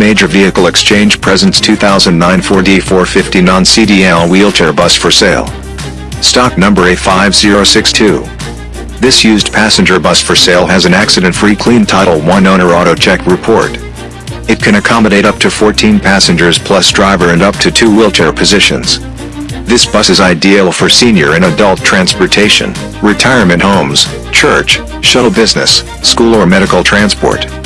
Major Vehicle Exchange presents 2009 Ford E450 non-CDL wheelchair bus for sale. Stock number A5062. This used passenger bus for sale has an accident-free clean Title I owner auto check report. It can accommodate up to 14 passengers plus driver and up to two wheelchair positions. This bus is ideal for senior and adult transportation, retirement homes, church, shuttle business, school or medical transport.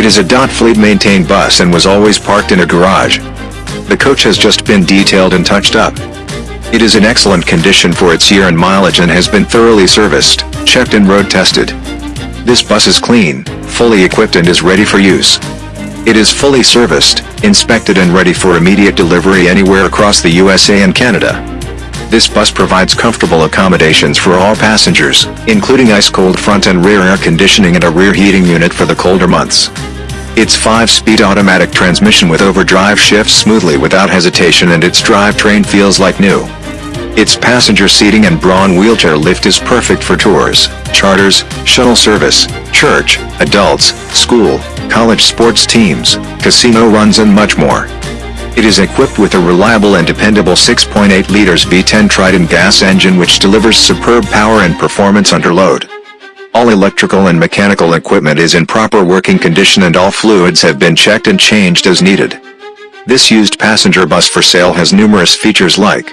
It is a dot fleet maintained bus and was always parked in a garage. The coach has just been detailed and touched up. It is in excellent condition for its year and mileage and has been thoroughly serviced, checked and road tested. This bus is clean, fully equipped and is ready for use. It is fully serviced, inspected and ready for immediate delivery anywhere across the USA and Canada. This bus provides comfortable accommodations for all passengers, including ice-cold front and rear air conditioning and a rear heating unit for the colder months. Its 5-speed automatic transmission with overdrive shifts smoothly without hesitation and its drivetrain feels like new. Its passenger seating and Braun wheelchair lift is perfect for tours, charters, shuttle service, church, adults, school, college sports teams, casino runs and much more. It is equipped with a reliable and dependable 6.8 liters V10 Triton gas engine which delivers superb power and performance under load. All electrical and mechanical equipment is in proper working condition and all fluids have been checked and changed as needed. This used passenger bus for sale has numerous features like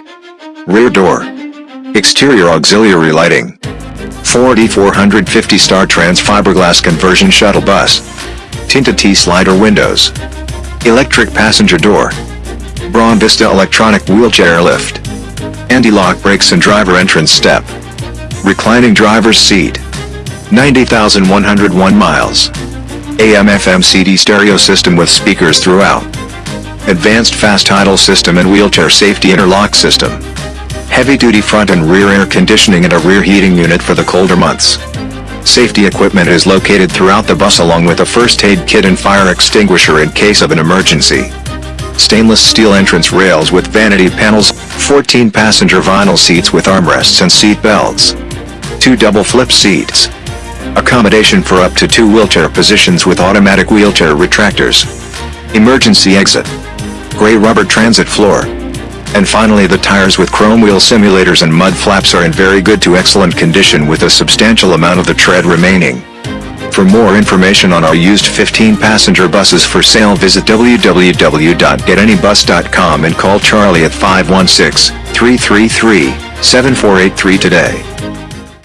Rear door. Exterior auxiliary lighting. Ford E450 Star Trans fiberglass conversion shuttle bus. Tinted T-slider windows. Electric passenger door. Braun Vista electronic wheelchair lift. Anti-lock brakes and driver entrance step. Reclining driver's seat. 90,101 miles. AM FM CD stereo system with speakers throughout. Advanced fast idle system and wheelchair safety interlock system heavy-duty front and rear air conditioning and a rear heating unit for the colder months. Safety equipment is located throughout the bus along with a first aid kit and fire extinguisher in case of an emergency. Stainless steel entrance rails with vanity panels, 14 passenger vinyl seats with armrests and seat belts. Two double flip seats. Accommodation for up to two wheelchair positions with automatic wheelchair retractors. Emergency exit. Gray rubber transit floor. And finally the tires with chrome wheel simulators and mud flaps are in very good to excellent condition with a substantial amount of the tread remaining. For more information on our used 15-passenger buses for sale visit www.getanybus.com and call Charlie at 516-333-7483 today.